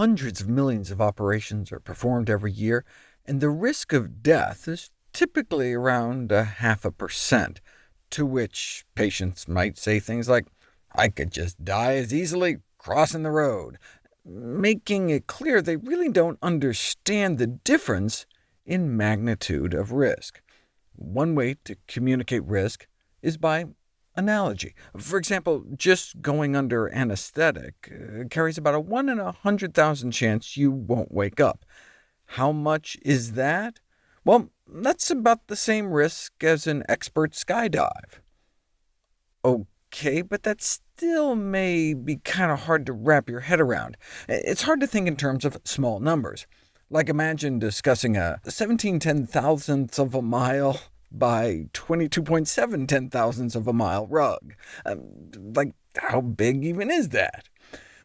hundreds of millions of operations are performed every year, and the risk of death is typically around a half a percent, to which patients might say things like, I could just die as easily crossing the road, making it clear they really don't understand the difference in magnitude of risk. One way to communicate risk is by analogy. For example, just going under anesthetic uh, carries about a 1 in a 100,000 chance you won't wake up. How much is that? Well, that's about the same risk as an expert skydive. OK, but that still may be kind of hard to wrap your head around. It's hard to think in terms of small numbers. Like imagine discussing a 17 ten thousandths of a mile by 22.7 ten thousandths of a mile rug. Um, like, how big even is that?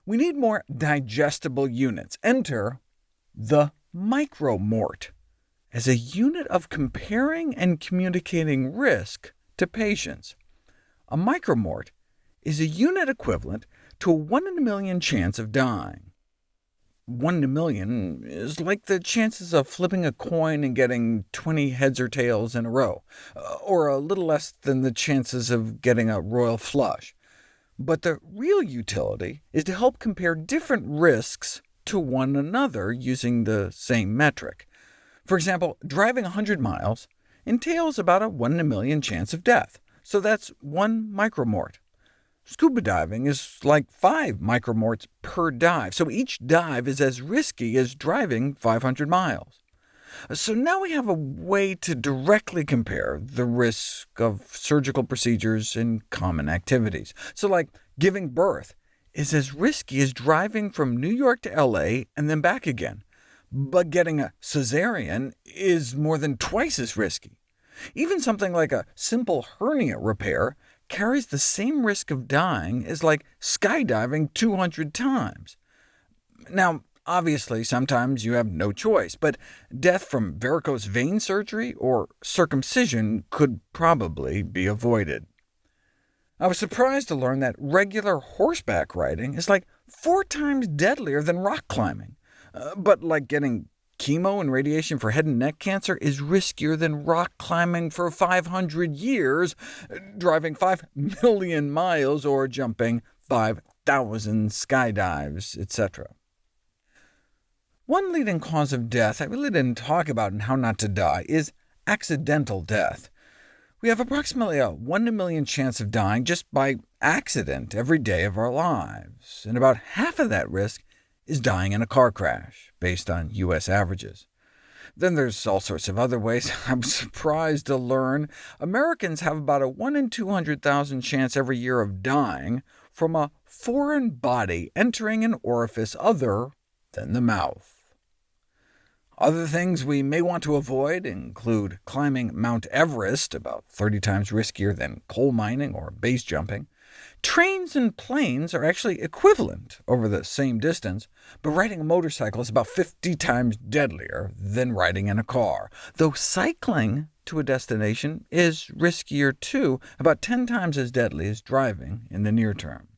We need more digestible units. Enter the micromort as a unit of comparing and communicating risk to patients. A micromort is a unit equivalent to a 1 in a million chance of dying. 1 in a million is like the chances of flipping a coin and getting 20 heads or tails in a row, uh, or a little less than the chances of getting a royal flush. But the real utility is to help compare different risks to one another using the same metric. For example, driving 100 miles entails about a 1 in a million chance of death, so that's one micromort. Scuba diving is like 5 micromorts per dive, so each dive is as risky as driving 500 miles. So now we have a way to directly compare the risk of surgical procedures and common activities. So like giving birth is as risky as driving from New York to LA and then back again, but getting a cesarean is more than twice as risky. Even something like a simple hernia repair carries the same risk of dying as like skydiving 200 times. Now, obviously, sometimes you have no choice, but death from varicose vein surgery or circumcision could probably be avoided. I was surprised to learn that regular horseback riding is like four times deadlier than rock climbing. Uh, but like getting chemo and radiation for head and neck cancer is riskier than rock climbing for 500 years, driving 5 million miles, or jumping 5,000 skydives, etc. One leading cause of death I really didn't talk about in How Not to Die is accidental death. We have approximately a 1 in a million chance of dying just by accident every day of our lives, and about half of that risk is dying in a car crash, based on U.S. averages. Then there's all sorts of other ways. I'm surprised to learn Americans have about a 1 in 200,000 chance every year of dying from a foreign body entering an orifice other than the mouth. Other things we may want to avoid include climbing Mount Everest, about 30 times riskier than coal mining or base jumping, Trains and planes are actually equivalent over the same distance, but riding a motorcycle is about 50 times deadlier than riding in a car, though cycling to a destination is riskier too, about 10 times as deadly as driving in the near term.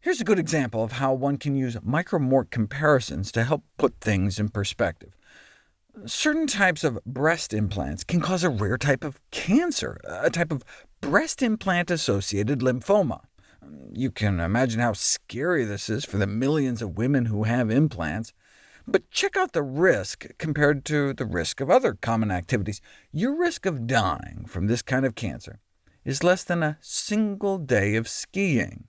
Here's a good example of how one can use micromort comparisons to help put things in perspective. Certain types of breast implants can cause a rare type of cancer, a type of breast implant-associated lymphoma. You can imagine how scary this is for the millions of women who have implants. But check out the risk compared to the risk of other common activities. Your risk of dying from this kind of cancer is less than a single day of skiing.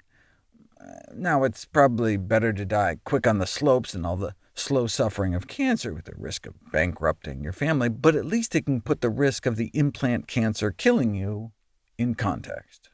Now, it's probably better to die quick on the slopes than all the slow suffering of cancer with the risk of bankrupting your family, but at least it can put the risk of the implant cancer killing you in context.